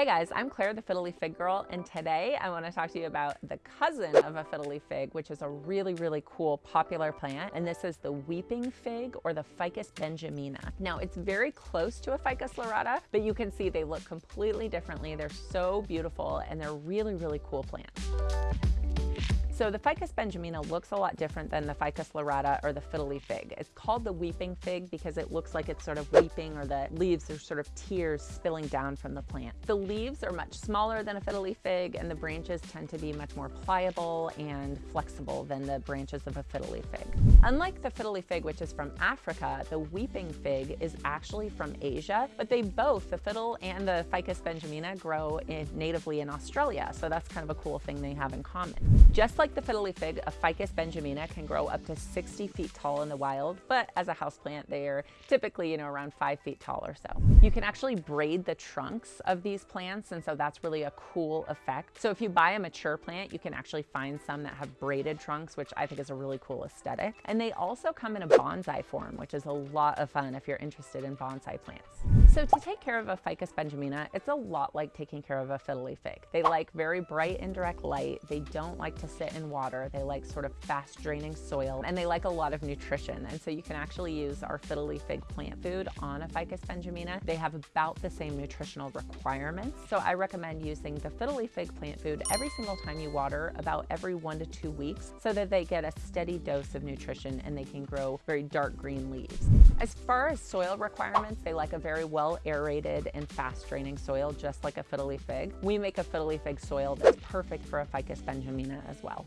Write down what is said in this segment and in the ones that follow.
Hey guys, I'm Claire the Fiddle Leaf Fig Girl, and today I want to talk to you about the cousin of a fiddle leaf fig, which is a really, really cool popular plant, and this is the weeping fig or the Ficus benjamina. Now, it's very close to a Ficus lyrata, but you can see they look completely differently. They're so beautiful, and they're really, really cool plants. So the Ficus benjamina looks a lot different than the Ficus lyrata or the fiddle leaf fig. It's called the weeping fig because it looks like it's sort of weeping or the leaves are sort of tears spilling down from the plant. The leaves are much smaller than a fiddle leaf fig and the branches tend to be much more pliable and flexible than the branches of a fiddle leaf fig. Unlike the fiddle leaf fig, which is from Africa, the weeping fig is actually from Asia, but they both, the fiddle and the Ficus benjamina, grow in, natively in Australia. So that's kind of a cool thing they have in common. Just like like the fiddle leaf fig, a Ficus benjamina can grow up to 60 feet tall in the wild, but as a houseplant, they are typically, you know, around five feet tall or so. You can actually braid the trunks of these plants, and so that's really a cool effect. So if you buy a mature plant, you can actually find some that have braided trunks, which I think is a really cool aesthetic. And they also come in a bonsai form, which is a lot of fun if you're interested in bonsai plants. So to take care of a Ficus benjamina, it's a lot like taking care of a fiddle leaf fig. They like very bright indirect light. They don't like to sit in water. They like sort of fast draining soil and they like a lot of nutrition. And so you can actually use our fiddle leaf fig plant food on a Ficus benjamina. They have about the same nutritional requirements. So I recommend using the fiddle leaf fig plant food every single time you water about every one to two weeks so that they get a steady dose of nutrition and they can grow very dark green leaves. As far as soil requirements, they like a very well aerated and fast draining soil, just like a fiddle leaf fig. We make a fiddle leaf fig soil that's perfect for a Ficus benjamina as well.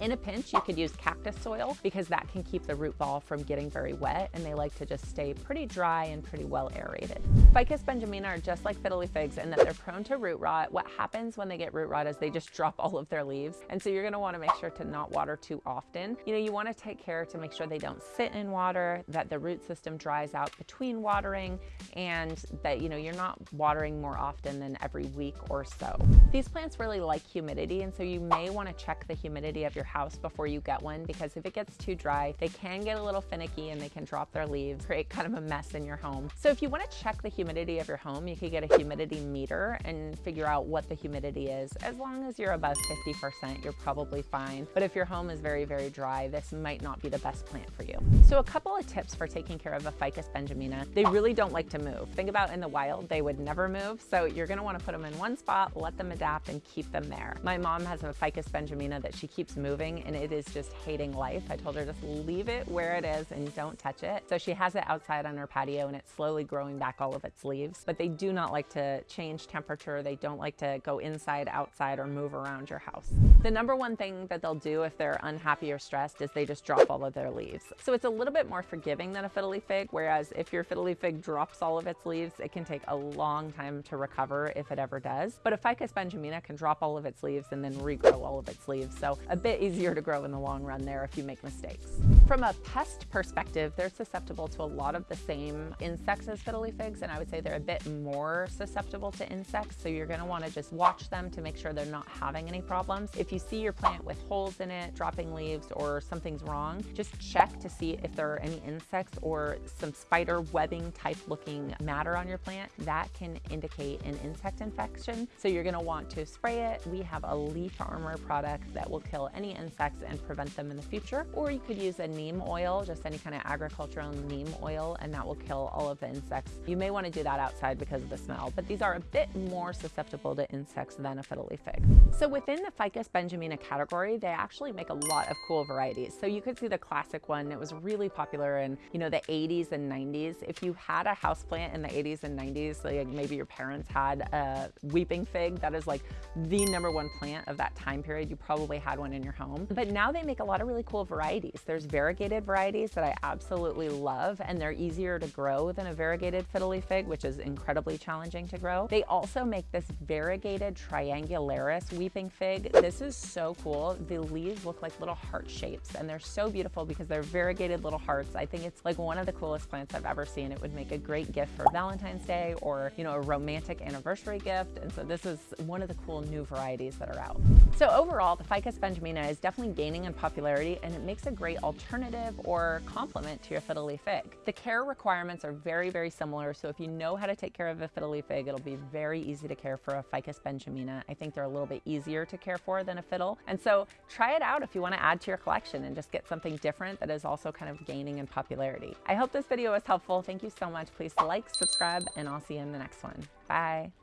In a pinch, you could use cactus soil because that can keep the root ball from getting very wet and they like to just stay pretty dry and pretty well aerated. Ficus benjamina are just like fiddle leaf figs in that they're prone to root rot. What happens when they get root rot is they just drop all of their leaves. And so you're gonna wanna make sure to not water too often. You know, you wanna take care to make sure they don't sit in water, that the root system dries out between watering, and that, you know, you're not watering more often than every week or so. These plants really like humidity, and so you may wanna check the humidity of your house before you get one because if it gets too dry, they can get a little finicky and they can drop their leaves, create kind of a mess in your home. So if you want to check the humidity of your home, you could get a humidity meter and figure out what the humidity is. As long as you're above 50%, you're probably fine. But if your home is very, very dry, this might not be the best plant for you. So a couple of tips for taking care of a Ficus benjamina. They really don't like to move. Think about in the wild, they would never move. So you're gonna wanna put them in one spot, let them adapt and keep them there. My mom has a Ficus benjamina that she keeps moving moving and it is just hating life. I told her just leave it where it is and don't touch it. So she has it outside on her patio and it's slowly growing back all of its leaves, but they do not like to change temperature. They don't like to go inside, outside, or move around your house. The number one thing that they'll do if they're unhappy or stressed is they just drop all of their leaves. So it's a little bit more forgiving than a fiddle leaf fig, whereas if your fiddle leaf fig drops all of its leaves, it can take a long time to recover if it ever does. But a Ficus benjamina can drop all of its leaves and then regrow all of its leaves. So a bit easier to grow in the long run there if you make mistakes. From a pest perspective, they're susceptible to a lot of the same insects as fiddle leaf figs, and I would say they're a bit more susceptible to insects, so you're gonna wanna just watch them to make sure they're not having any problems. If you see your plant with holes in it, dropping leaves, or something's wrong, just check to see if there are any insects or some spider webbing type looking matter on your plant. That can indicate an insect infection, so you're gonna want to spray it. We have a leaf armor product that will kill any insects and prevent them in the future, or you could use a neem oil, just any kind of agricultural neem oil, and that will kill all of the insects. You may want to do that outside because of the smell, but these are a bit more susceptible to insects than a fiddle leaf fig. So within the Ficus benjamina category, they actually make a lot of cool varieties. So you could see the classic one. It was really popular in, you know, the 80s and 90s. If you had a houseplant in the 80s and 90s, like maybe your parents had a weeping fig, that is like the number one plant of that time period. You probably had one in your home. But now they make a lot of really cool varieties. There's variegated varieties that I absolutely love, and they're easier to grow than a variegated fiddle leaf fig, which is incredibly challenging to grow. They also make this variegated triangularis weeping fig. This is so cool. The leaves look like little heart shapes, and they're so beautiful because they're variegated little hearts. I think it's like one of the coolest plants I've ever seen. It would make a great gift for Valentine's Day or, you know, a romantic anniversary gift. And so this is one of the cool new varieties that are out. So overall, the Ficus benjamina is definitely gaining in popularity and it makes a great alternative or complement to your fiddle leaf fig. The care requirements are very, very similar. So if you know how to take care of a fiddle leaf fig, it'll be very easy to care for a Ficus benjamina. I think they're a little bit easier to care for than a fiddle. And so try it out if you want to add to your collection and just get something different that is also kind of gaining in popularity. I hope this video was helpful. Thank you so much. Please like, subscribe, and I'll see you in the next one. Bye.